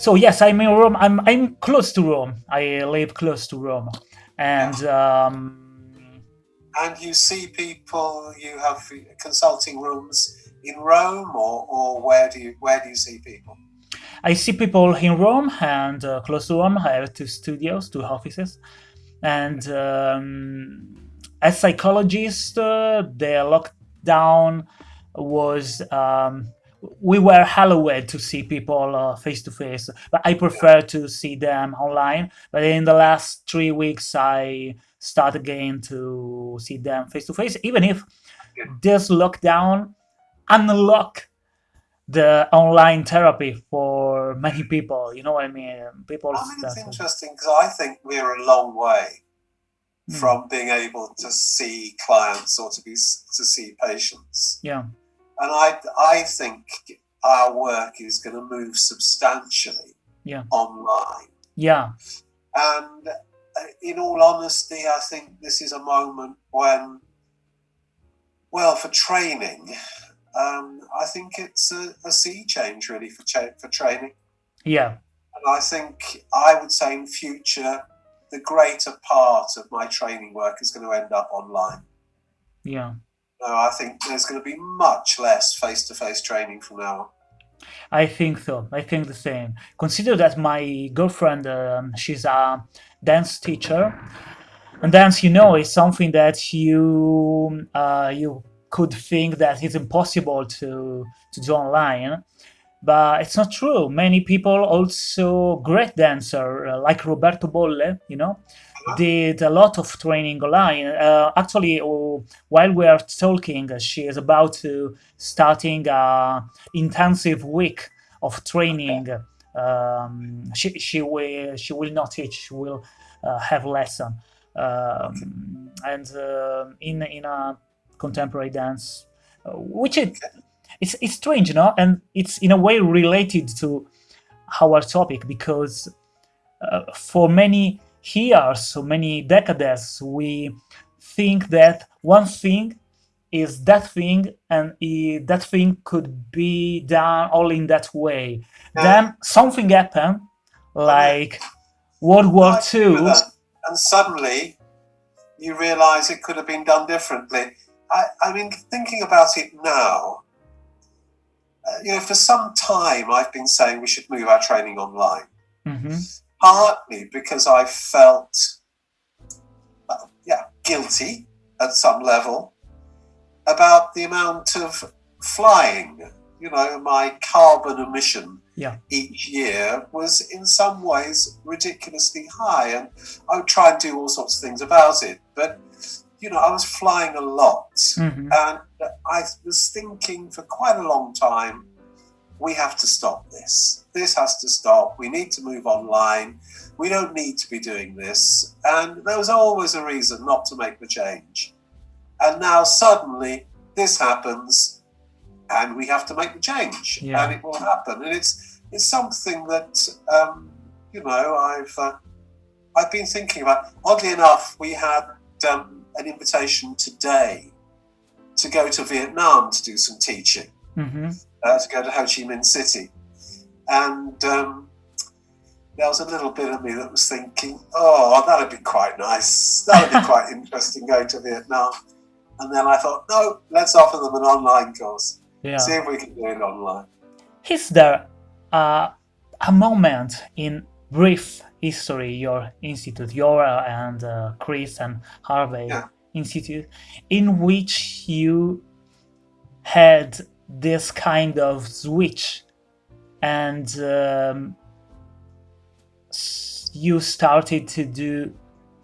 so yes, I'm in Rome. I'm I'm close to Rome. I live close to Rome, and um, and you see people. You have consulting rooms in Rome, or, or where do you where do you see people? I see people in Rome and uh, close to Rome. I have two studios, two offices, and um, as psychologist, uh, the lockdown was um, we were hallowed to see people uh, face to face, but I prefer to see them online. But in the last three weeks, I start again to see them face to face, even if this lockdown unlock the online therapy for many people. You know what I mean? People. I mean, it's interesting because I think we're a long way mm. from being able to see clients or to be to see patients. Yeah and I I think our work is going to move substantially yeah. online. Yeah. And uh, in all honesty, I think this is a moment when, well, for training, um, I think it's a, a sea change really for cha- for training. Yeah. And I think I would say in future, the greater part of my training work is going to end up online. Yeah. No, I think there's going to be much less face-to-face training from now on. I think so. I think the same. Consider that my girlfriend, um, she's a dance teacher, and dance, you know, is something that you uh, you could think that it's impossible to to do online, but it's not true. Many people also great dancer uh, like Roberto Bolle, you know, did a lot of training online. Uh, actually, uh, while we are talking, she is about to starting a intensive week of training. Um, she she will she will not teach. She will uh, have lesson, um, and uh, in in a contemporary dance, uh, which it it's it's strange, you know, and it's in a way related to our topic because uh, for many here so many decades we think that one thing is that thing and it, that thing could be done all in that way. Yeah. then something happened like world war ii and suddenly you realize it could have been done differently. I, I mean thinking about it now uh, you know for some time i've been saying we should move our training online. Mm-hmm partly because I felt, uh, yeah, guilty at some level about the amount of flying. You know, my carbon emission yeah. each year was in some ways ridiculously high, and I would try and do all sorts of things about it. But you know, I was flying a lot, mm-hmm. and I was thinking for quite a long time we have to stop this. This has to stop. We need to move online. We don't need to be doing this. And there was always a reason not to make the change. And now suddenly this happens and we have to make the change yeah. and it will happen. And it's, it's something that, um, you know, I've, uh, I've been thinking about. Oddly enough, we had um, an invitation today to go to Vietnam to do some teaching mm-hmm. Uh, to go to Ho Chi Minh City. And um, there was a little bit of me that was thinking, oh, that'd be quite nice. That'd be quite interesting going to Vietnam. And then I thought, no, let's offer them an online course. Yeah. See if we can do it online. Is there uh, a moment in brief history, your institute, your uh, and uh, Chris and Harvey yeah. Institute, in which you had this kind of switch. And um, you started to do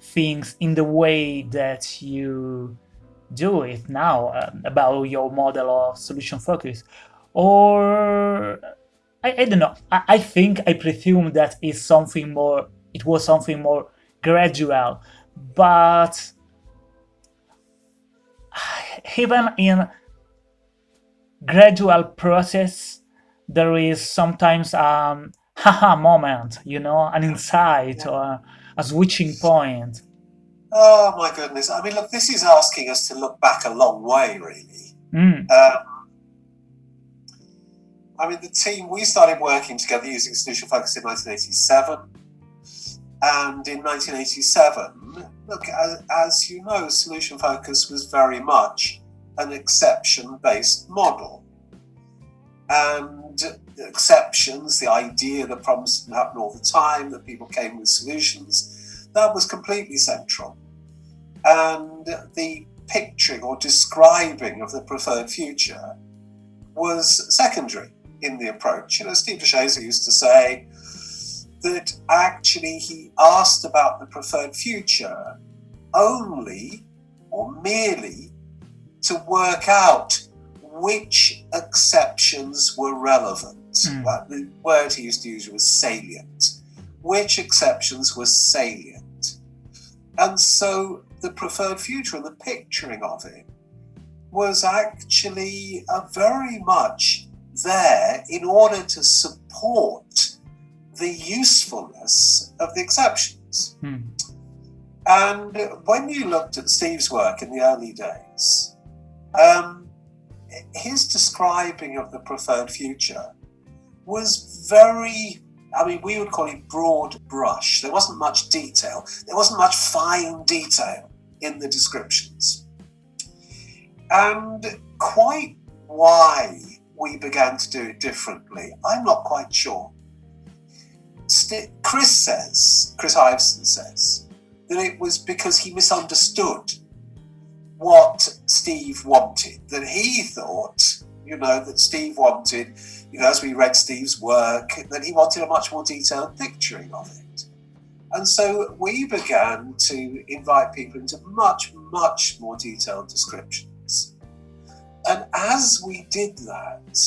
things in the way that you do it now uh, about your model of solution focus. Or I, I don't know. I, I think i presume that is something more it was something more gradual. But even in gradual process there is sometimes um haha moment you know an insight yeah. or a switching point oh my goodness i mean look this is asking us to look back a long way really mm. um, I mean, the team, we started working together using Solution Focus in 1987. And in 1987, look, as, as you know, Solution Focus was very much an exception based model. And exceptions, the idea that problems didn't happen all the time, that people came with solutions, that was completely central. And the picturing or describing of the preferred future was secondary in the approach. You know, Steve DeShazer used to say that actually he asked about the preferred future only or merely to work out which exceptions were relevant. Mm. Well, the word he used to use was salient. Which exceptions were salient? And so the preferred future and the picturing of it was actually uh, very much there in order to support the usefulness of the exceptions. Hmm. And when you looked at Steve's work in the early days, um, his describing of the preferred future was very, I mean, we would call it broad brush. There wasn't much detail, there wasn't much fine detail in the descriptions. And quite why we began to do it differently, I'm not quite sure. Chris says, Chris Iveson says, that it was because he misunderstood what Steve wanted, that he thought, you know, that Steve wanted, you know, as we read Steve's work, that he wanted a much more detailed picturing of it. And so we began to invite people into much, much more detailed descriptions. And as we did that,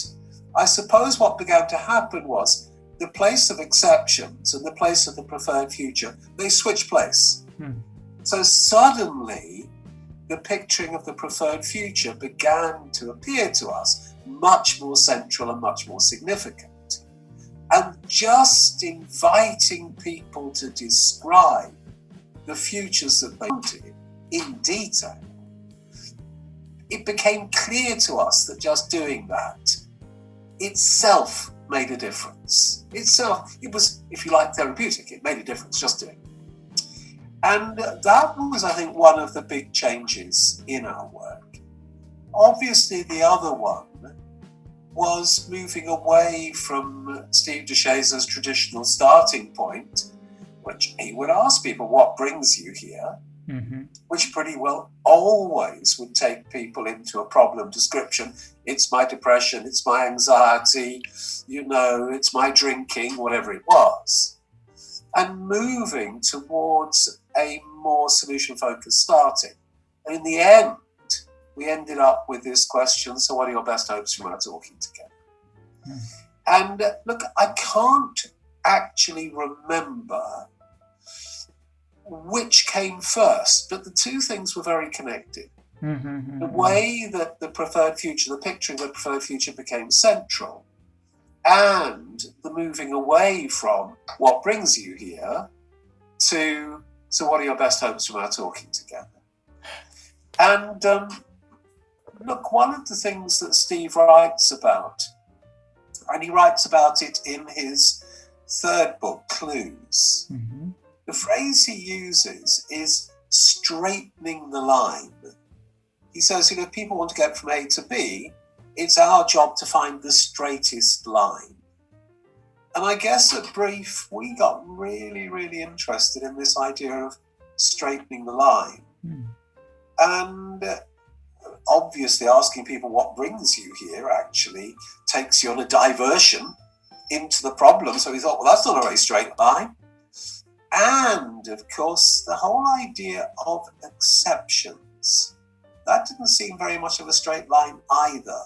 I suppose what began to happen was the place of exceptions and the place of the preferred future, they switch place. Hmm. So suddenly, the picturing of the preferred future began to appear to us much more central and much more significant and just inviting people to describe the futures that they wanted in detail, it became clear to us that just doing that itself made a difference. Itself, it was, if you like, therapeutic. It made a difference just doing it. And that was, I think, one of the big changes in our work. Obviously, the other one was moving away from Steve DeShazer's traditional starting point, which he would ask people, What brings you here? Mm-hmm. Which pretty well always would take people into a problem description. It's my depression, it's my anxiety, you know, it's my drinking, whatever it was. And moving towards a more solution focused starting. And in the end, we ended up with this question so, what are your best hopes from our talking together? Mm. And uh, look, I can't actually remember which came first, but the two things were very connected. Mm-hmm, mm-hmm. The way that the preferred future, the picturing of the preferred future became central, and the moving away from what brings you here to so what are your best hopes from our talking together? And um, look, one of the things that Steve writes about, and he writes about it in his third book, Clues, mm-hmm. the phrase he uses is straightening the line. He says, you know, if people want to get from A to B, it's our job to find the straightest line. And I guess at Brief, we got really, really interested in this idea of straightening the line. Mm. And obviously asking people what brings you here actually takes you on a diversion into the problem. So we thought, well, that's not a very straight line. And of course, the whole idea of exceptions. That didn't seem very much of a straight line either,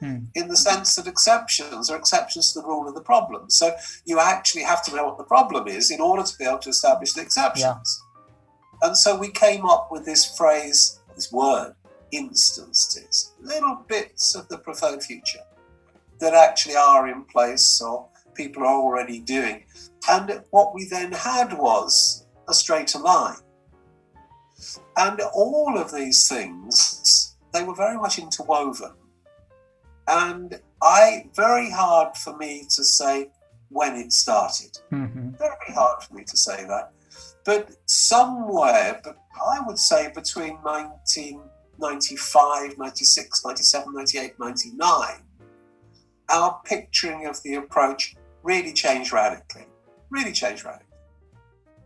hmm. in the sense that exceptions are exceptions to the rule of the problem. So you actually have to know what the problem is in order to be able to establish the exceptions. Yeah. And so we came up with this phrase, this word, instances, little bits of the preferred future that actually are in place or people are already doing. And what we then had was a straighter line. And all of these things, they were very much interwoven. And I, very hard for me to say when it started. Mm-hmm. Very hard for me to say that. But somewhere, but I would say between 1995, 96, 97, 98, 99, our picturing of the approach really changed radically. Really changed radically.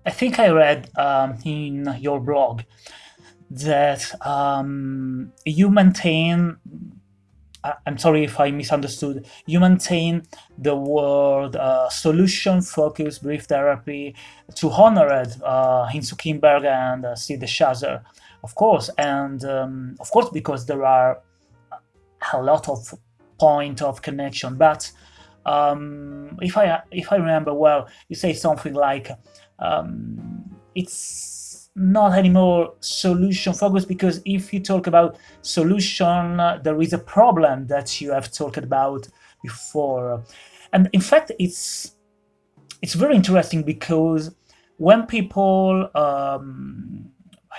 I think I read um, in your blog that um, you maintain I'm sorry if I misunderstood. You maintain the word uh, solution-focused brief therapy to honor it uh, Insoo Kim Berg and uh, Steve DeShazer, of course, and um, of course because there are a lot of point of connection. But um, if I if I remember well, you say something like um, it's not anymore solution focused because if you talk about solution there is a problem that you have talked about before. And in fact it's it's very interesting because when people um,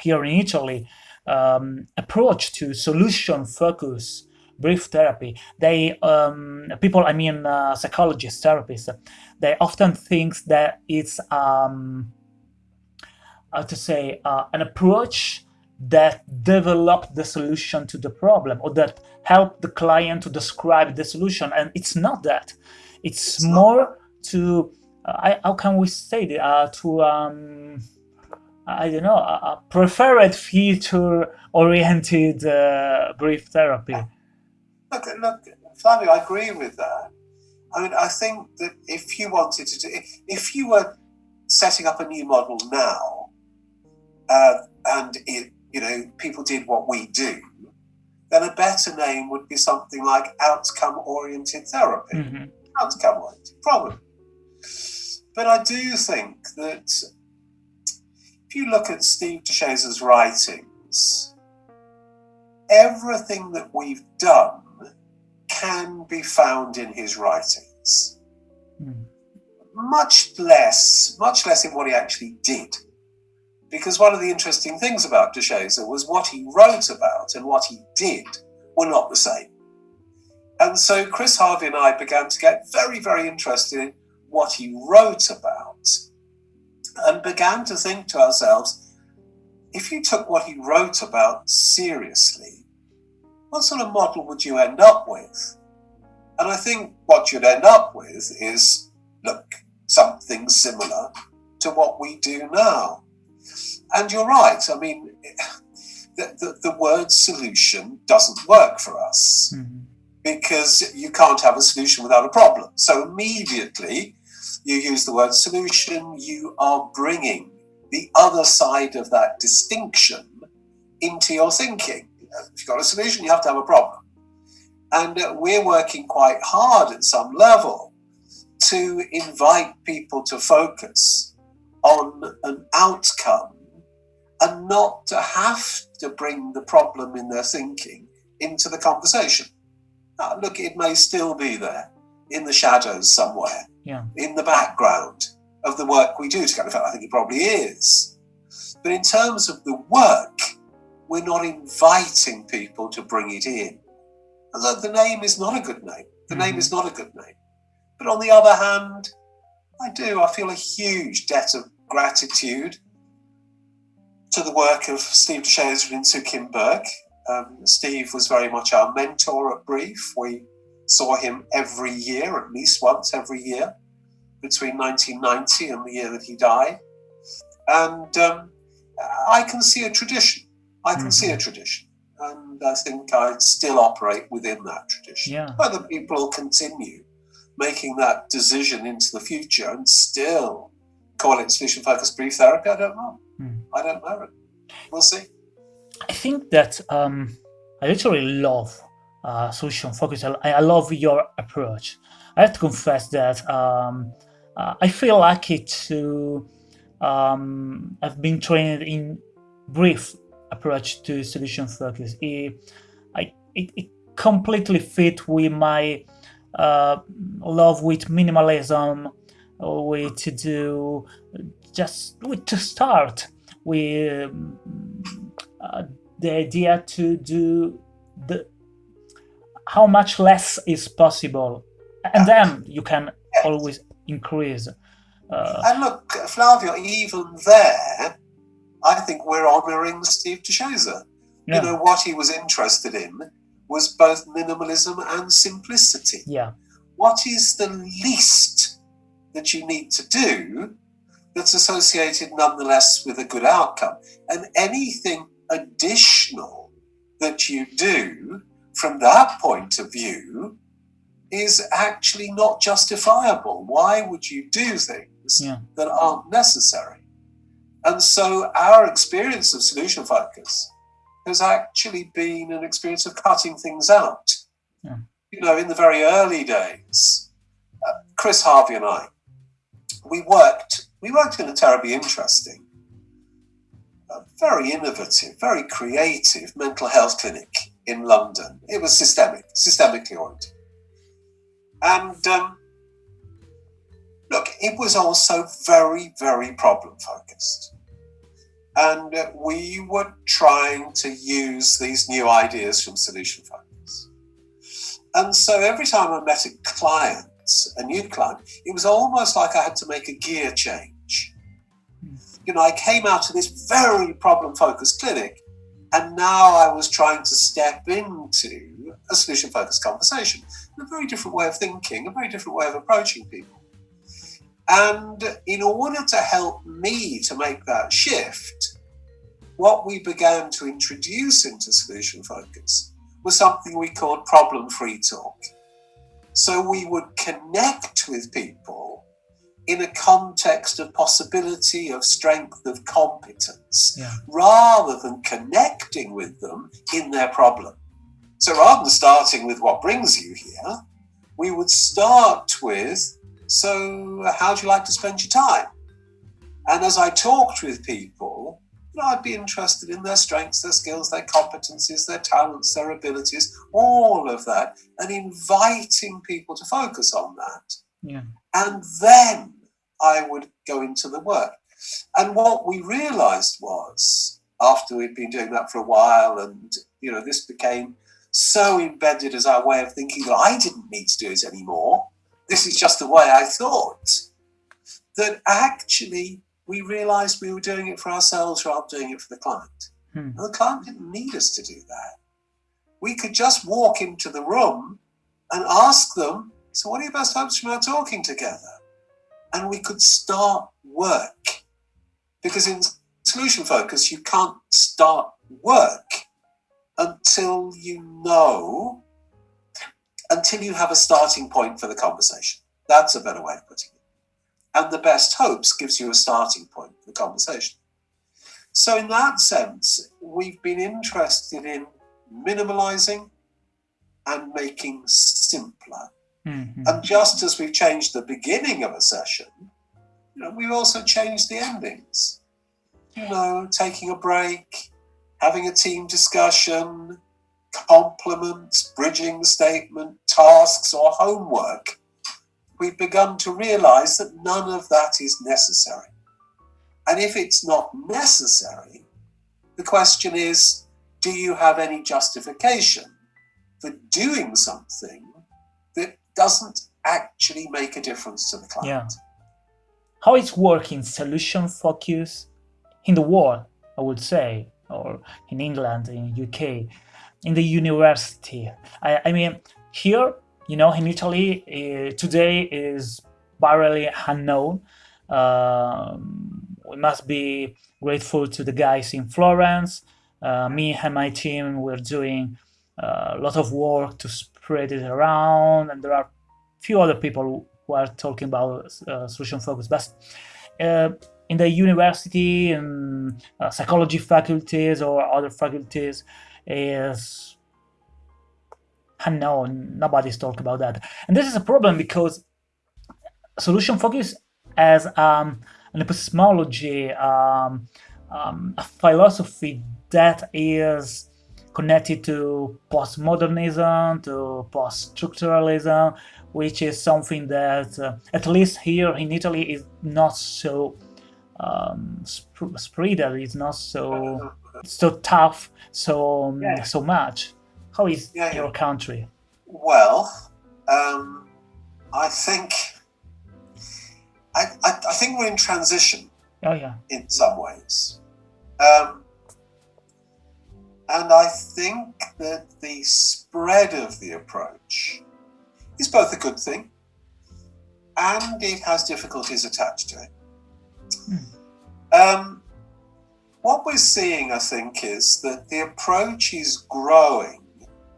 here in Italy um, approach to solution focus brief therapy they um, people I mean uh, psychologists therapists they often think that it's um, how to say, uh, an approach that developed the solution to the problem or that helped the client to describe the solution. And it's not that. It's, it's more to, uh, I, how can we say it, uh, to, um, I don't know, a preferred feature-oriented uh, brief therapy. Look, look, Flavio, I agree with that. I mean, I think that if you wanted to do, if you were setting up a new model now, uh, and it, you know, people did what we do, then a better name would be something like outcome-oriented therapy. Mm-hmm. Outcome-oriented, probably. But I do think that if you look at Steve DeShazer's writings, everything that we've done can be found in his writings. Mm. Much less, much less in what he actually did because one of the interesting things about DeShazer was what he wrote about and what he did were not the same. And so Chris Harvey and I began to get very, very interested in what he wrote about and began to think to ourselves, if you took what he wrote about seriously, what sort of model would you end up with? And I think what you'd end up with is, look, something similar to what we do now. And you're right. I mean, the, the, the word solution doesn't work for us mm-hmm. because you can't have a solution without a problem. So immediately you use the word solution, you are bringing the other side of that distinction into your thinking. If you've got a solution, you have to have a problem. And uh, we're working quite hard at some level to invite people to focus on an outcome and not to have to bring the problem in their thinking into the conversation. Now, look, it may still be there in the shadows somewhere, yeah. in the background of the work we do together. In fact, I think it probably is. But in terms of the work, we're not inviting people to bring it in. And the name is not a good name. The mm-hmm. name is not a good name. But on the other hand, I do. I feel a huge debt of gratitude to the work of Steve DeShazer and Sue Kimberg. Um, Steve was very much our mentor at Brief. We saw him every year, at least once every year, between 1990 and the year that he died. And um, I can see a tradition. I can mm-hmm. see a mm-hmm. tradition. And I think I'd still operate within that tradition. Yeah. Whether people continue making that decision into the future and still call it solution focused brief therapy, I don't know. Hmm. I don't know. We'll see. I think that um, I literally love uh, solution focused. I, I, love your approach. I have to confess that um, uh, I feel lucky to um, have been trained in brief approach to solution focus. It, I, it, it completely fit with my uh, love with minimalism, with to do just with to start with uh, the idea to do the how much less is possible, and then you can yes. always increase. Uh, and look, Flavio, even there, I think we're honouring Steve DeShazer. Yeah. You know, what he was interested in was both minimalism and simplicity. Yeah. What is the least that you need to do that's associated nonetheless with a good outcome? And anything additional that you do from that point of view is actually not justifiable. Why would you do things yeah. that aren't necessary? And so our experience of solution focus has actually been an experience of cutting things out. Yeah. You know, in the very early days, uh, Chris Harvey and I, we worked, we worked in a terribly interesting, uh, very innovative, very creative mental health clinic in London. It was systemic, systemically oriented. And um, look, it was also very, very problem focused. And we were trying to use these new ideas from Solution Focus. And so every time I met a client, a new client, it was almost like I had to make a gear change. You know, I came out of this very problem focused clinic, and now I was trying to step into a solution focused conversation, a very different way of thinking, a very different way of approaching people. And in order to help me to make that shift, what we began to introduce into solution focus was something we called problem free talk. So we would connect with people in a context of possibility, of strength, of competence, yeah. rather than connecting with them in their problem. So rather than starting with what brings you here, we would start with so, how do you like to spend your time? And as I talked with people, you know, I'd be interested in their strengths, their skills, their competencies, their talents, their abilities, all of that, and inviting people to focus on that. Yeah. And then I would go into the work. And what we realized was, after we'd been doing that for a while, and you know, this became so embedded as our way of thinking that I didn't need to do it anymore this is just the way I thought, that actually we realized we were doing it for ourselves rather than doing it for the client. Hmm. And the client didn't need us to do that. We could just walk into the room and ask them, So, what are your best hopes from our talking together? And we could start work. Because in solution focus, you can't start work until you know until you have a starting point for the conversation. That's a better way of putting it. And the best hopes gives you a starting point for the conversation. So, in that sense, we've been interested in minimalizing and making simpler. Mm-hmm. And just as we've changed the beginning of a session, you know, we've also changed the endings. You know, taking a break, having a team discussion, compliments, bridging statement, tasks, or homework, we've begun to realize that none of that is necessary. And if it's not necessary, the question is do you have any justification for doing something that doesn't actually make a difference to the client? Yeah. How is working solution focus in the world, I would say, or in England, in UK? in the university. I, I mean, here, you know, in Italy, uh, today is barely unknown. Um, we must be grateful to the guys in Florence. Uh, me and my team, we're doing uh, a lot of work to spread it around, and there are few other people who are talking about uh, solution focus. But uh, in the university and uh, psychology faculties or other faculties, is unknown. Nobody's talking about that. And this is a problem because solution focus as um, an epistemology, um, um, a philosophy that is connected to postmodernism, to post-structuralism, which is something that, uh, at least here in Italy, is not so um, sp- spread. It's not so so tough so yeah. so much. How is yeah, your country? Well, um, I think I, I, I, think we're in transition. Oh yeah. In some ways, um, and I think that the spread of the approach is both a good thing and it has difficulties attached to it. Hmm. Um, what we're seeing, I think, is that the approach is growing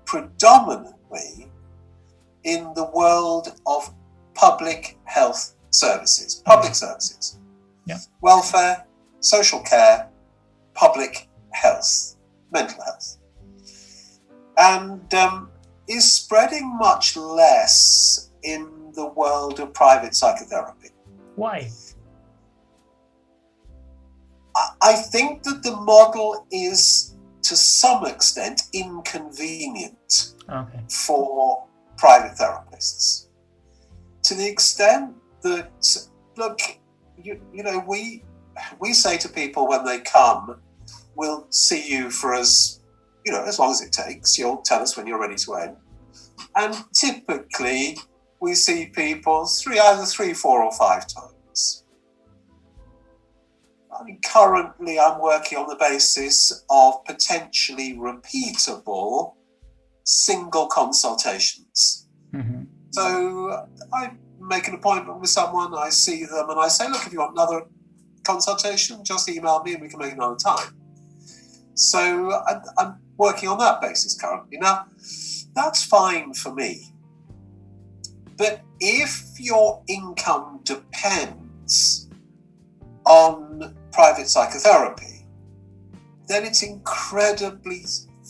predominantly in the world of public health services, public services, yeah. welfare, social care, public health, mental health, and um, is spreading much less in the world of private psychotherapy. Why? I think that the model is to some extent inconvenient okay. for private therapists. To the extent that, look, you, you know, we, we say to people when they come, we'll see you for as, you know, as long as it takes. You'll tell us when you're ready to end. And typically, we see people three, either three, four, or five times. I mean, currently, I'm working on the basis of potentially repeatable single consultations. Mm-hmm. So I make an appointment with someone, I see them, and I say, look, if you want another consultation, just email me and we can make another time. So I'm, I'm working on that basis currently. Now, that's fine for me. But if your income depends on private psychotherapy, then it's incredibly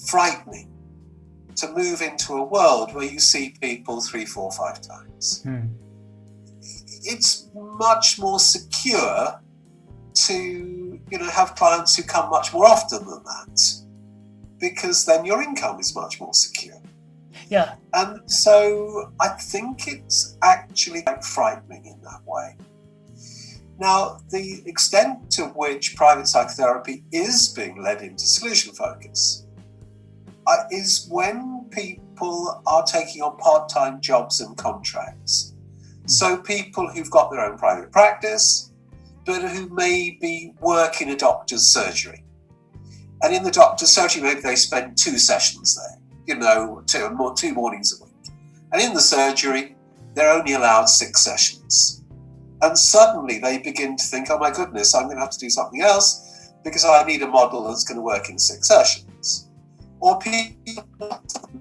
frightening to move into a world where you see people three, four, five times. Hmm. It's much more secure to you know have clients who come much more often than that because then your income is much more secure. Yeah. And so I think it's actually quite frightening in that way. Now, the extent to which private psychotherapy is being led into solution focus uh, is when people are taking on part time jobs and contracts. So, people who've got their own private practice, but who maybe work in a doctor's surgery. And in the doctor's surgery, maybe they spend two sessions there you know, two, two mornings a week. And in the surgery, they're only allowed six sessions. And suddenly they begin to think, oh my goodness, I'm going to have to do something else because I need a model that's going to work in six sessions. Or people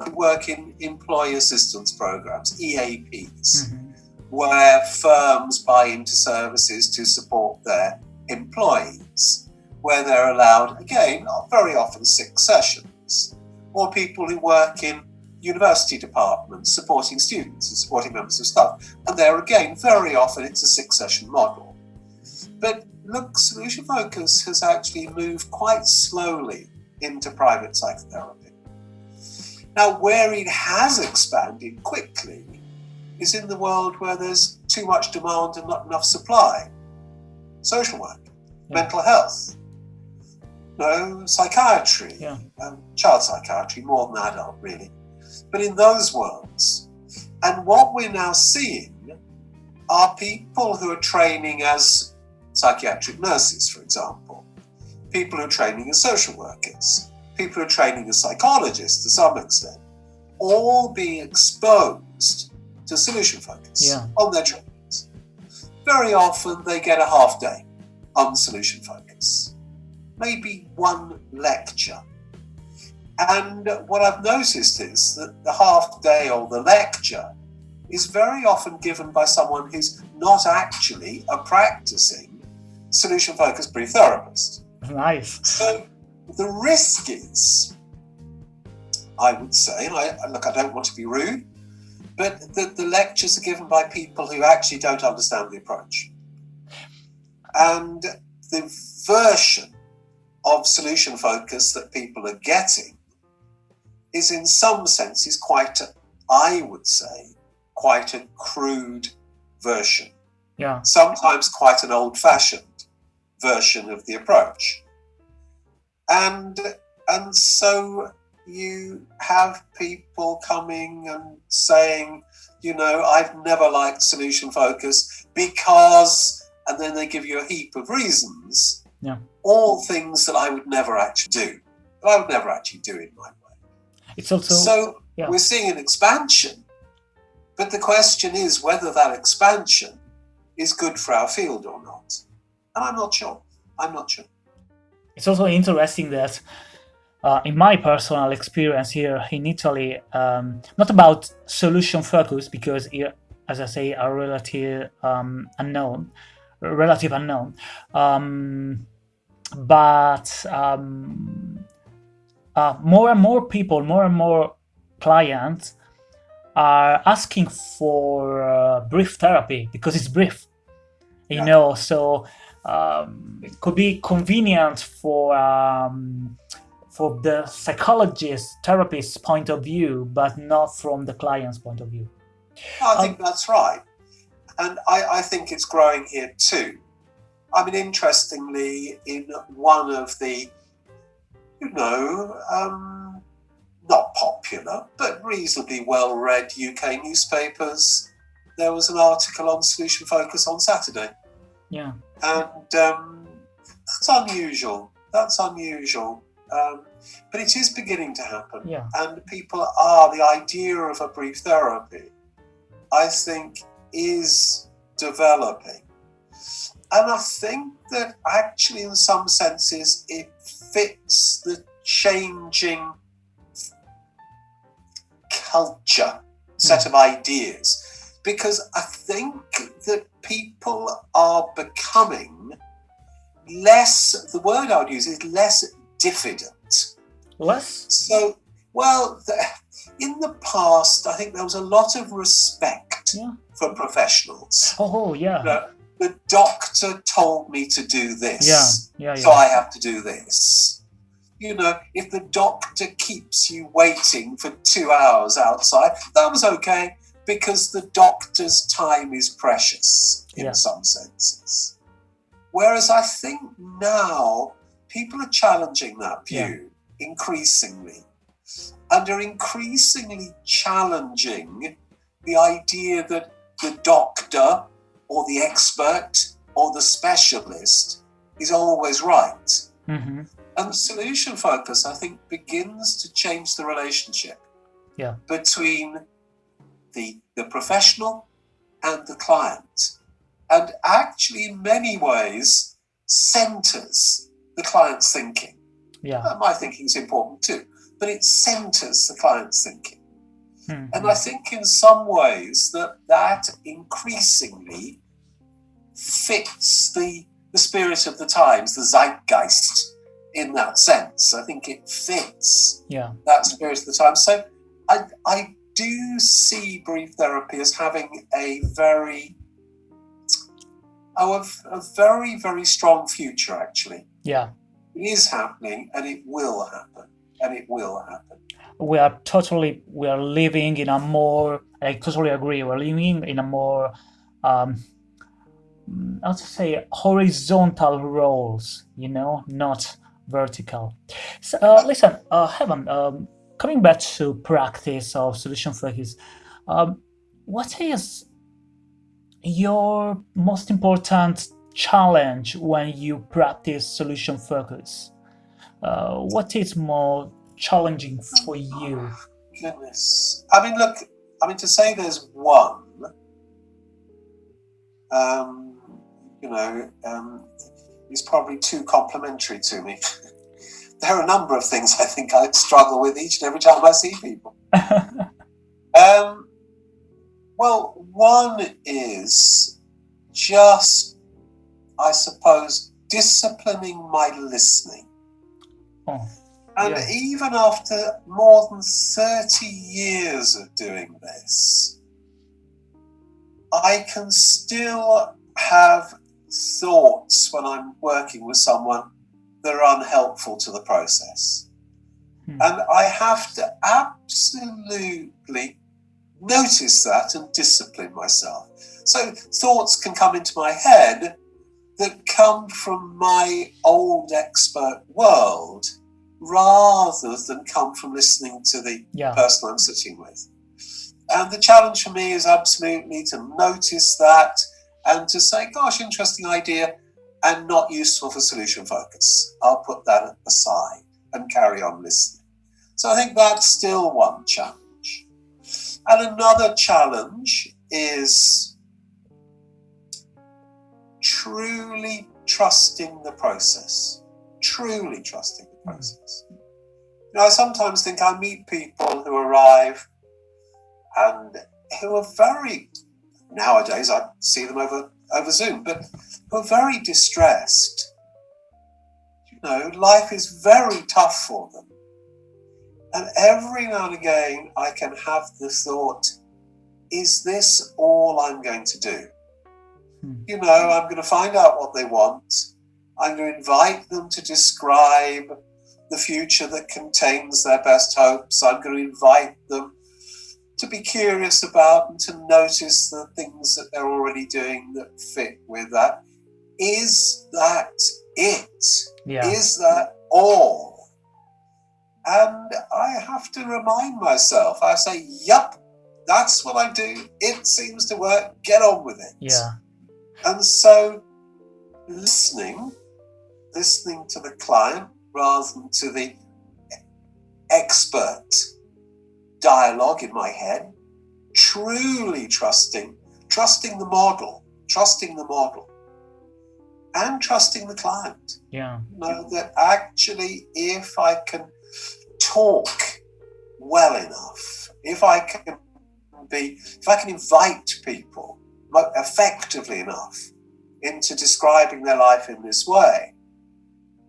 who work in employee assistance programs, EAPs, mm-hmm. where firms buy into services to support their employees, where they're allowed, again, very often six sessions or people who work in university departments supporting students and supporting members of staff. And there again, very often it's a six session model. But look, Solution Focus has actually moved quite slowly into private psychotherapy. Now, where it has expanded quickly is in the world where there's too much demand and not enough supply. Social work, yeah. mental health, no psychiatry, yeah. um, child psychiatry, more than adult, really. But in those worlds, and what we're now seeing are people who are training as psychiatric nurses, for example, people who are training as social workers, people who are training as psychologists to some extent, all being exposed to solution focus yeah. on their trainings. Very often they get a half day on solution focus maybe one lecture. And what I've noticed is that the half day or the lecture is very often given by someone who's not actually a practicing solution focused brief therapist. Nice. So the risk is, I would say, and I, look, I don't want to be rude, but the, the lectures are given by people who actually don't understand the approach. And the version of solution focus that people are getting is in some senses quite, a, I would say, quite a crude version. Yeah. Sometimes quite an old fashioned version of the approach. And and so you have people coming and saying, you know, I've never liked solution focus because, and then they give you a heap of reasons. Yeah. All things that I would never actually do. That I would never actually do in my way. It's also So yeah. we're seeing an expansion, but the question is whether that expansion is good for our field or not. And I'm not sure. I'm not sure. it's also interesting that uh, in my personal experience here in Italy, um, not about solution focus because here, as I say, are relative um, unknown, relative unknown, um, but um, uh, more and more people, more and more clients are asking for uh, brief therapy because it's brief, you Yeah. know. So um, it could be convenient for um, for the psychologist, therapist's point of view, but not from the client's point of view. I think that's right. And I, I think it's growing here too. I mean, interestingly, in one of the, you know, um, not popular, but reasonably well read UK newspapers, there was an article on Solution Focus on Saturday. Yeah, And um, that's unusual. That's unusual. Um, but it is beginning to happen yeah, and people are the idea of a brief therapy i think is developing and i think that actually in some senses it fits the changing culture set of ideas because i think that people are becoming less the word i would use is less diffident less. so, well, the, in the past, I think there was a lot of respect Yeah. for professionals. Oh, yeah, The, the doctor told me to do this, yeah, yeah, so. I have to do this. You know, if the doctor keeps you waiting for two hours outside, that was okay because the doctor's time is precious in Yeah. some senses. Whereas I think now people are challenging that view increasingly. And are increasingly challenging the idea that the doctor or the expert or the specialist is always right. hmm And solution focus, I think, begins to change the relationship Yeah. between the, the professional and the client. And actually, in many ways, centers the client's thinking. Yeah. Uh, My thinking is important too, but it centers the client's thinking. Mhm. And I think in some ways that that increasingly fits the, the spirit of the times, the zeitgeist in that sense. I think it fits Yeah. that spirit of the time. So I, I do see brief therapy as having a very, oh, a, a very, very strong future actually. Yeah. It is happening and it will happen. And it will happen. We are totally we are living in a more i totally agree we're living in a more um how to say horizontal roles you know not vertical. So uh, listen uh Evan um coming back to practice of solution focus um what is your most important challenge when you practice solution focus? Uh, what is more challenging for you Goodness. I mean, look, I mean, to say there's one, um, you know, um, is probably too complimentary to me. there are a number of things I think I struggle with each and every time I see people. Um, well, one is just, I suppose, disciplining my listening. oh And Yeah. even after more than 30 years of doing this, I can still have thoughts when I'm working with someone that are unhelpful to the process. Hmm. And I have to absolutely notice that and discipline myself. So thoughts can come into my head that come from my old expert world rather than come from listening to the yeah. person I'm sitting with. And the challenge for me is absolutely to notice that and to say, gosh, interesting idea, and not useful for solution focus. I'll put that aside and carry on listening. So I think that's still one challenge. And another challenge is truly trusting the process. Truly trusting process. You know, I sometimes think I meet people who arrive and who are very nowadays I see them over over Zoom, but who are very distressed. You know, life is very tough for them. And every now and again I can have the thought, is this all I'm going to do? Hmm. You know, I'm going to find out what they want. I'm going to invite them to describe the future that contains their best hopes. I'm going to invite them to be curious about and to notice the things that they're already doing that fit with that. Is that it? Yeah. Is that all? And I have to remind myself, I say, yup, that's what I do. It seems to work. Get on with it. Yeah. And so listening, listening to the client rather than to the expert dialogue in my head, truly trusting, trusting the model, trusting the model, and trusting the client. Yeah. Know that actually, if I can talk well enough, if I can be, if I can invite people effectively enough into describing their life in this way,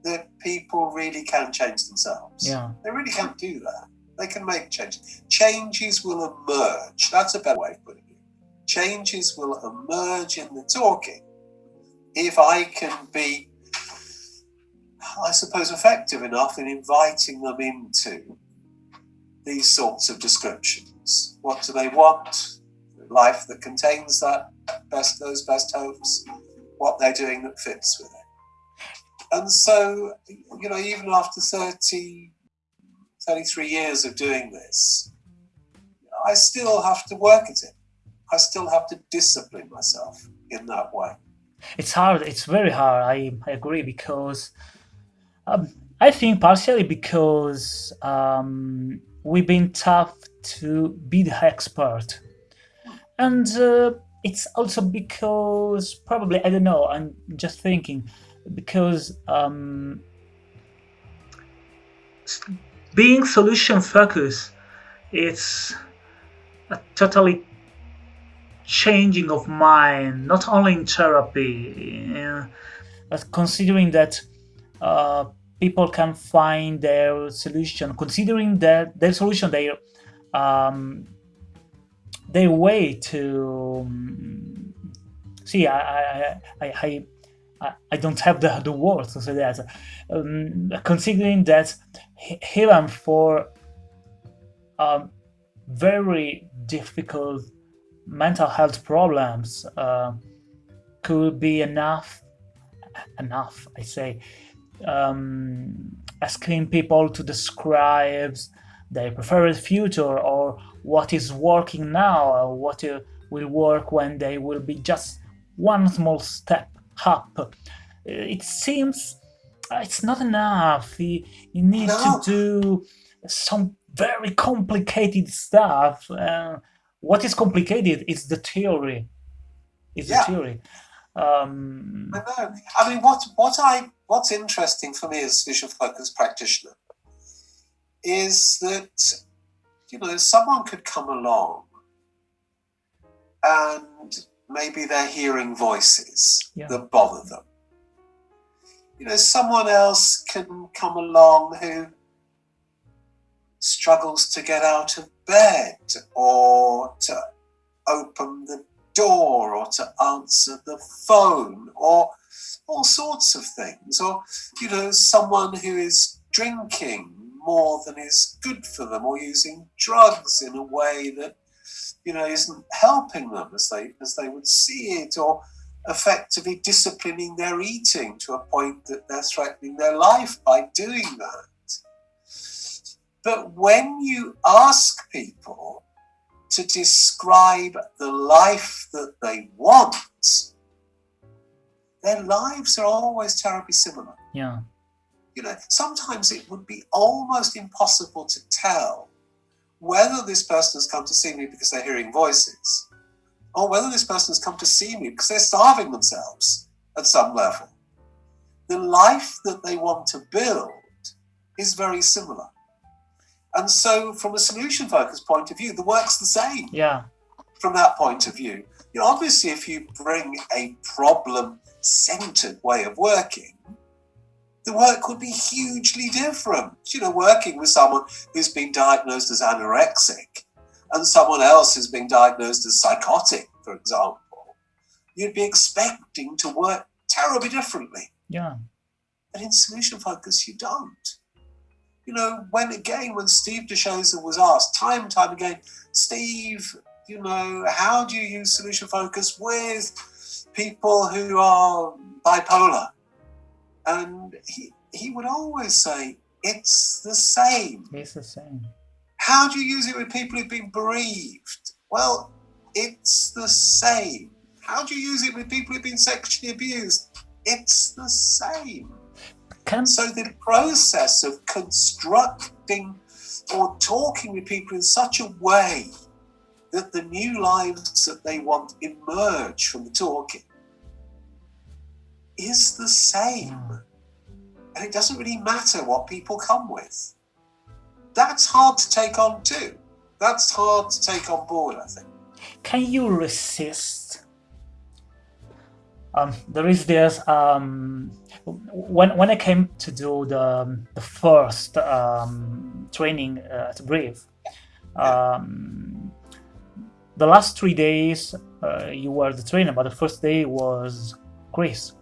that people really can change themselves. Yeah. They really can do that. They can make changes. Changes will emerge. That's a better way of putting it. Changes will emerge in the talking if I can be, I suppose, effective enough in inviting them into these sorts of descriptions. What do they want? Life that contains that best those best hopes. What they're doing that fits with it. And so, you know, even after 30, 33 years of doing this, I still have to work at it. I still have to discipline myself in that way. It's hard. It's very hard. I, I agree because um, I think partially because um, we've been tough to be the expert. And uh, it's also because probably, I don't know, I'm just thinking, because um, being solution focused it's a totally changing of mind not only in therapy but considering that uh, people can find their solution considering that their solution their um, their way to um, see I, I, I, I I don't have the, the words to say that. Um, considering that even for um, very difficult mental health problems uh, could be enough, enough, I say, um, asking people to describe their preferred future or what is working now or what uh, will work when they will be just one small step up. It seems it's not enough. You, you need no. to do some very complicated stuff. Uh, what is complicated is the theory. Is yeah. the theory. Um, I know. I mean, what what I what's interesting for me as solution focus practitioner is that you know someone could come along and maybe they're hearing voices yeah. that bother them. You know, someone else can come along who struggles to get out of bed or to open the door or to answer the phone or all sorts of things. Or, you know, someone who is drinking more than is good for them or using drugs in a way that you know, isn't helping them as they as they would see it, or effectively disciplining their eating to a point that they're threatening their life by doing that. But when you ask people to describe the life that they want, their lives are always terribly similar. Yeah. You know, sometimes it would be almost impossible to tell whether this person has come to see me because they're hearing voices or whether this person has come to see me because they're starving themselves at some level. The life that they want to build is very similar. And so, from a solution focused point of view, the work's the same. Yeah. From that point of view, you know, obviously, if you bring a problem centered way of working, the work would be hugely different. You know, working with someone who's been diagnosed as anorexic and someone else who's been diagnosed as psychotic, for example, you'd be expecting to work terribly differently. Yeah. But in solution focus, you don't. You know, when again, when Steve de Shazer was asked time and time again, Steve, you know, how do you use solution focus with people who are bipolar? And he, he would always say, it's the same. It's the same. How do you use it with people who've been bereaved? Well, it's the same. How do you use it with people who've been sexually abused? It's the same. Can So the process of constructing or talking with people in such a way that the new lives that they want emerge from the talking is the same. And it doesn't really matter what people come with. That's hard to take on too. That's hard to take on board, I think. can you resist? Um, there is this um, when when I came to do the the first um, training uh, at Brief. Um, the last three days uh, you were the trainer, but the first day was Chris.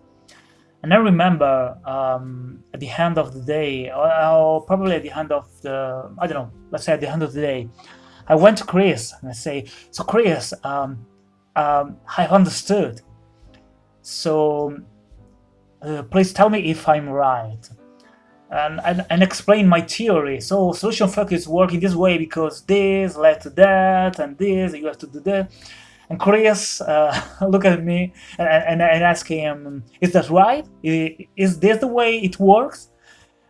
And I remember um, at the end of the day, or, or probably at the end of the, I don't know, let's say at the end of the day, I went to Chris and I say, so Chris, um, um, I've understood. So uh, please tell me if I'm right. And, and, and explain my theory. So solution focus work in this way because this led to that and this, you have to do that. And Chris uh, look at me and, and, and ask him, is that right? Is this the way it works?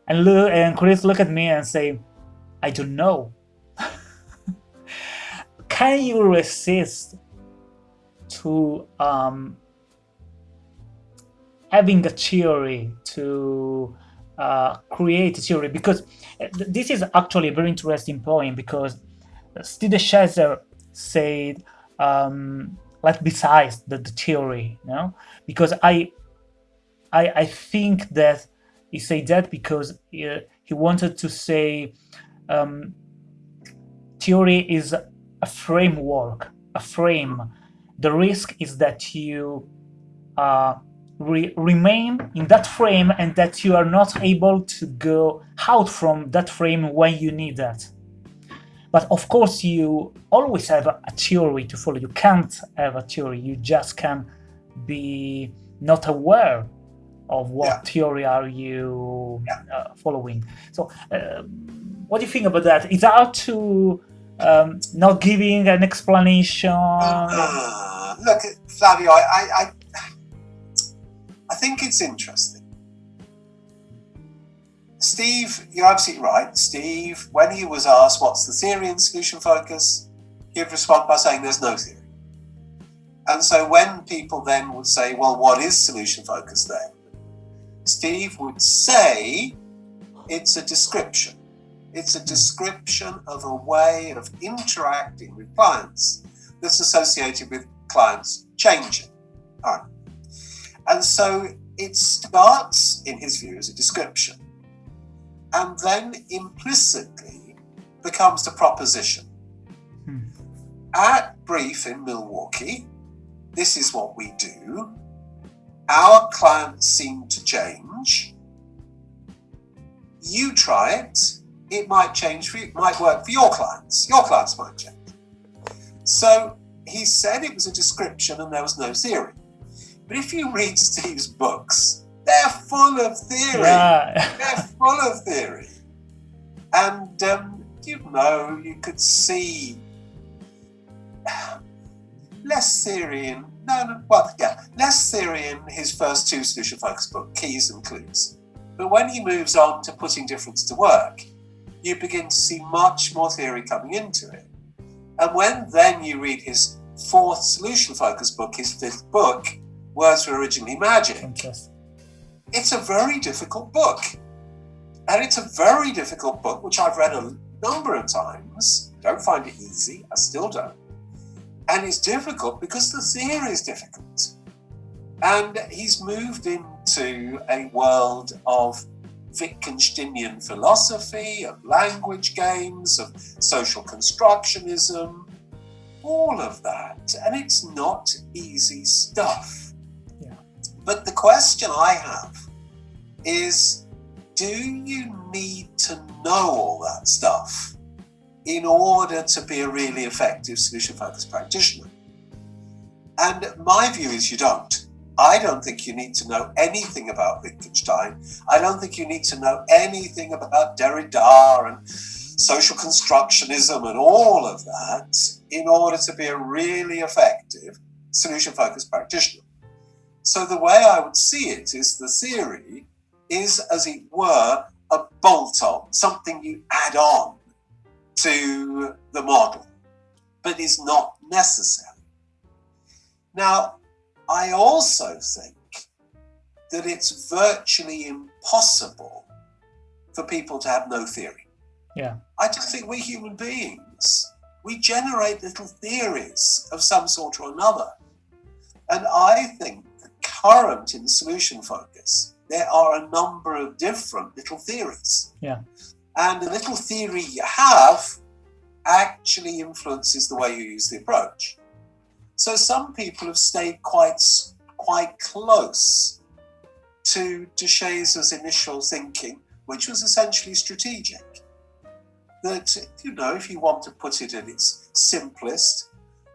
And, look, and Chris look at me and say, I don't know. Can you resist to um, having a theory to uh, create a theory? Because uh, this is actually a very interesting point because Steve Shazer said um, like besides the, the theory, you know, because I, I, I think that he said that because uh, he wanted to say um, theory is a framework, a frame. The risk is that you uh, re- remain in that frame and that you are not able to go out from that frame when you need that. But of course, you always have a, theory to follow. You can't have a theory. You just can be not aware of what Yeah. theory are you Yeah. uh, following. So, uh, what do you think about that? Is that to um, not giving an explanation? Ah, look, Flavio, I, I, I, I think it's interesting. Steve, you're absolutely right. Steve, when he was asked what's the theory in solution focus, he'd respond by saying there's no theory. And so when people then would say, well, what is solution focus then? Steve would say it's a description. It's a description of a way of interacting with clients that's associated with clients changing. Right. And so it starts, in his view, as a description and then implicitly becomes the proposition. Hmm. At Brief in Milwaukee, this is what we do. Our clients seem to change. You try it, it might change for you, it might work for your clients. Your clients might change. So he said it was a description and there was no theory. But if you read Steve's books, they're full of theory. They're full of theory. And um, you know, you could see less theory in no, no, well, yeah, less theory in his first two solution focus book, Keys and Clues. But when he moves on to putting difference to work, you begin to see much more theory coming into it. And when then you read his fourth solution focus book, his fifth book, Words Were Originally Magic, it's a very difficult book. And it's a very difficult book, which I've read a number of times. Don't find it easy, I still don't. And it's difficult because the theory is difficult. And he's moved into a world of Wittgensteinian philosophy, of language games, of social constructionism, all of that. And it's not easy stuff. Yeah. But the question I have is do you need to know all that stuff in order to be a really effective solution focused practitioner? And my view is you don't. I don't think you need to know anything about Wittgenstein. I don't think you need to know anything about Derrida and social constructionism and all of that in order to be a really effective solution focused practitioner. So, the way I would see it is the theory is, as it were, a bolt on, something you add on to the model, but is not necessary. Now, I also think that it's virtually impossible for people to have no theory. Yeah. I just think we're human beings, we generate little theories of some sort or another. And I think the current in solution focus, there are a number of different little theories. Yeah. And the little theory you have actually influences the way you use the approach. So some people have stayed quite quite close to de Shazer's initial thinking, which was essentially strategic. That, you know, if you want to put it in its simplest,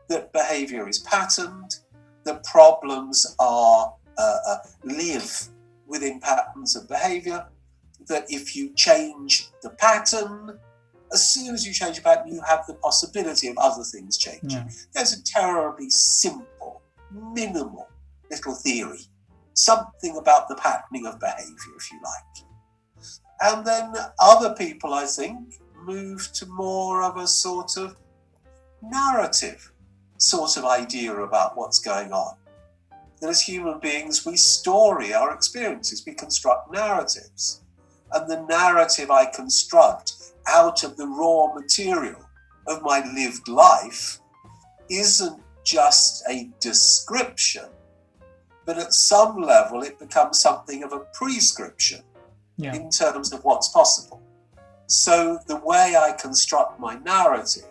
that behavior is patterned, that problems are uh, uh, live within patterns of behavior, that if you change the pattern, as soon as you change a pattern, you have the possibility of other things changing. There's a terribly simple, minimal little theory, something about the patterning of behavior, if you like. And then other people, I think, move to more of a sort of narrative sort of idea about what's going on. That as human beings, we story our experiences, we construct narratives. And the narrative I construct out of the raw material of my lived life isn't just a description, but at some level it becomes something of a prescription Yeah. in terms of what's possible. So the way I construct my narrative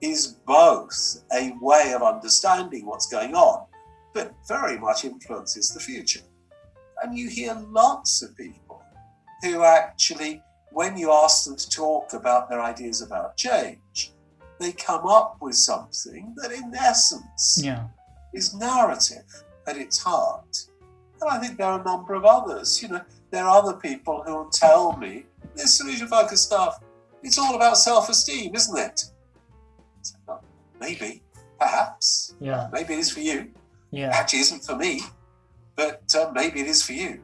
is both a way of understanding what's going on, but very much influences the future. And you hear lots of people who actually when you ask them to talk about their ideas about change, they come up with something that, in essence, Yeah. is narrative at its heart. And I think there are a number of others. You know, there are other people who will tell me this solution focused stuff, it's all about self esteem, isn't it? Well, maybe, perhaps, Yeah. maybe it is for you. Yeah. Actually, isn't for me, but uh, maybe it is for you.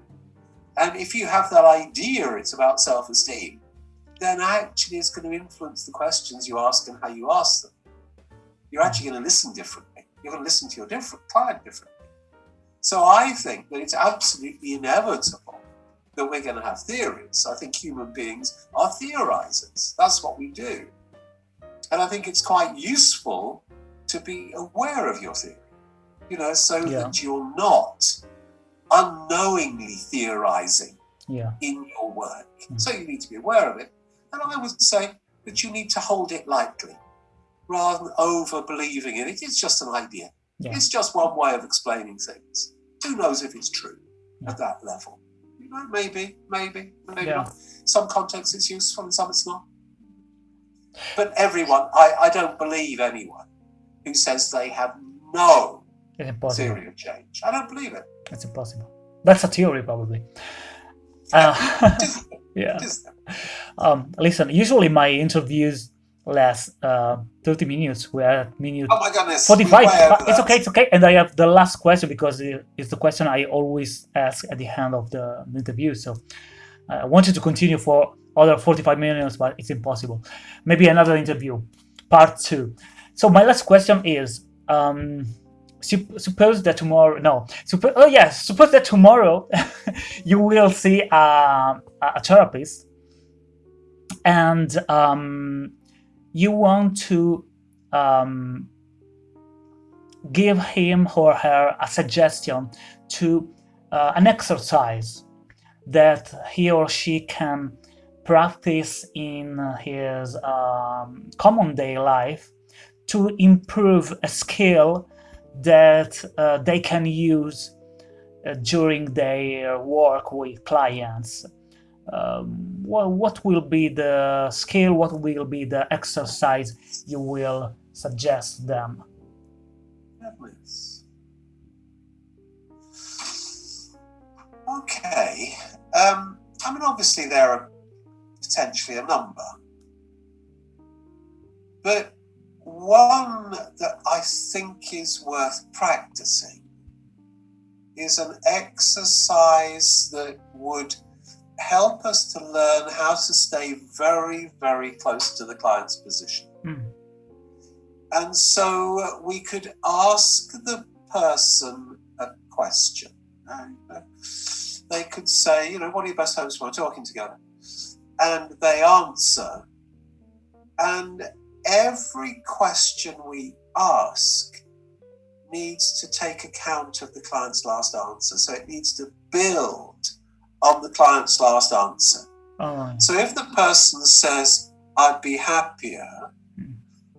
And if you have that idea it's about self esteem, then actually it's going to influence the questions you ask and how you ask them. You're actually going to listen differently. You're going to listen to your different client differently. So I think that it's absolutely inevitable that we're going to have theories. I think human beings are theorizers. That's what we do. And I think it's quite useful to be aware of your theory, you know, so Yeah. that you're not unknowingly theorizing Yeah. in your work. Mm. So you need to be aware of it. And I would say that you need to hold it lightly rather than over believing in it. It's just an idea. Yeah. It's just one way of explaining things. Who knows if it's true Yeah. at that level? You know, maybe, maybe, maybe Yeah. not. Some contexts it's useful and some it's not. But everyone, I, I don't believe anyone who says they have no It's impossible. theory of change. I don't believe it. It's impossible. That's a theory, probably. Uh, yeah. Um, listen, usually my interviews last uh, 30 minutes. We're at minute oh my goodness, 45. It's okay, it's okay. And I have the last question because it's the question I always ask at the end of the interview. So I wanted to continue for other 45 minutes, but it's impossible. Maybe another interview, part two. So my last question is, um, suppose that tomorrow, no, oh yes, suppose that tomorrow you will see a, a therapist and um, you want to um, give him or her a suggestion to uh, an exercise that he or she can practice in his um, common day life to improve a skill that uh, they can use uh, during their work with clients um, what, will be the scale, what will be the exercise you will suggest them? Okay. Um, I mean, obviously there are potentially a number. But one that I think is worth practicing is an exercise that would help us to learn how to stay very, very close to the client's position. Mm. And so we could ask the person a question. They could say, you know, what are your best hopes for talking together? And they answer. And every question we ask needs to take account of the client's last answer. So it needs to build on the client's last answer. Oh. So if the person says, I'd be happier, hmm.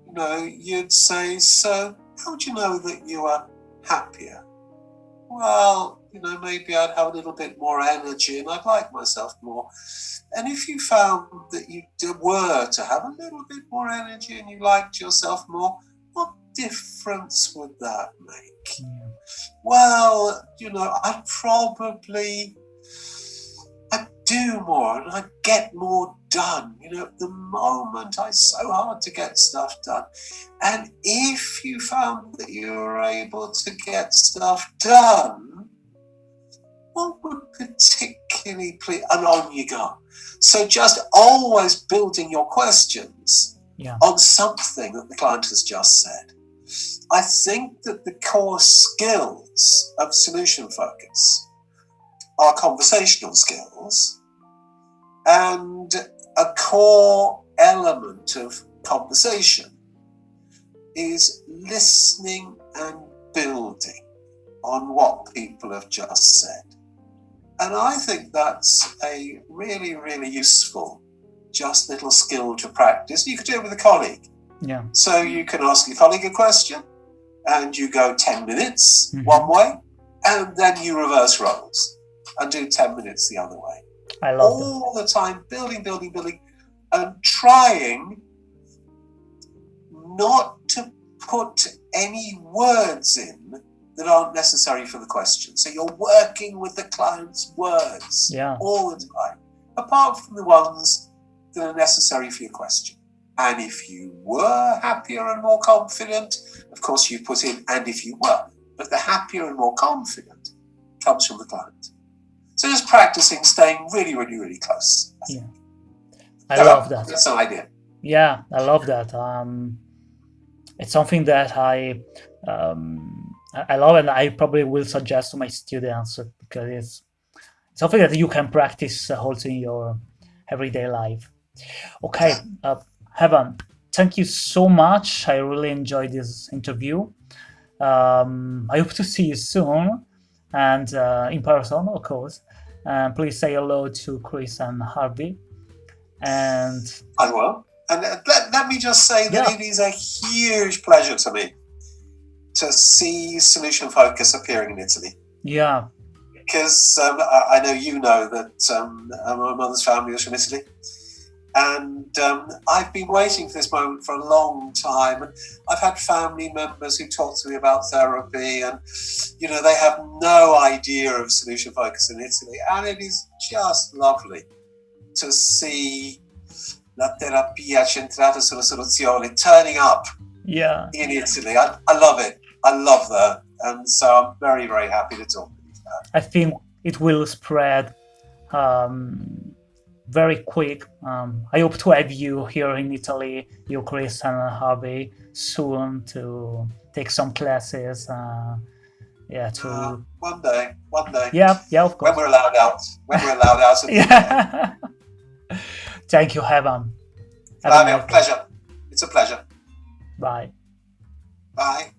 you know, you'd say, so how do you know that you are happier? Well, you know, maybe I'd have a little bit more energy and I'd like myself more. And if you found that you were to have a little bit more energy and you liked yourself more, what difference would that make? Yeah. Well, you know, I'd probably do more and I get more done. You know, at the moment I so hard to get stuff done. And if you found that you were able to get stuff done, what would particularly please and on you go. So just always building your questions yeah. on something that the client has just said. I think that the core skills of solution focus are conversational skills and a core element of conversation is listening and building on what people have just said. And I think that's a really, really useful, just little skill to practice. You could do it with a colleague. Yeah. So you can ask your colleague a question and you go 10 minutes mm-hmm. one way and then you reverse roles and do 10 minutes the other way. I love it. all that. the time, building, building, building, and trying not to put any words in that aren't necessary for the question. So you're working with the client's words yeah. all the time, apart from the ones that are necessary for your question. And if you were happier and more confident, of course you put in, and if you were, but the happier and more confident comes from the client. So just practicing staying really, really, really close. I yeah. I love that. That's an idea. Yeah, I love that. Um, it's something that I um, I love and I probably will suggest to my students because it's something that you can practice also in your everyday life. Okay, uh, Evan, thank you so much. I really enjoyed this interview. Um, I hope to see you soon and uh, in person, of course. Um, please say hello to Chris and Harvey. And I will. And uh, let, let me just say that it is a huge pleasure to me to see Solution Focus appearing in Italy. Yeah. Because um, I, I, know you know that um, my mother's family is from Italy. And um, I've been waiting for this moment for a long time. And I've had family members who talk to me about therapy, and you know they have no idea of solution focus in Italy, and it is just lovely to see la terapia centrata sulla soluzione, turning up Yeah. in Italy. I, I love it. I love that. And so I'm very, very happy to talk with you. I think it will spread um, very quick. Um, I hope to have you here in Italy, you, Chris, and Harvey, soon to take some classes. Uh, yeah, to Uh, one day, one day. yeah, yeah, of course. When we're allowed out. When we're allowed out. of the UK. Yeah. Thank you, Evan. Have a Flavio, pleasure. It's a pleasure. Bye. Bye.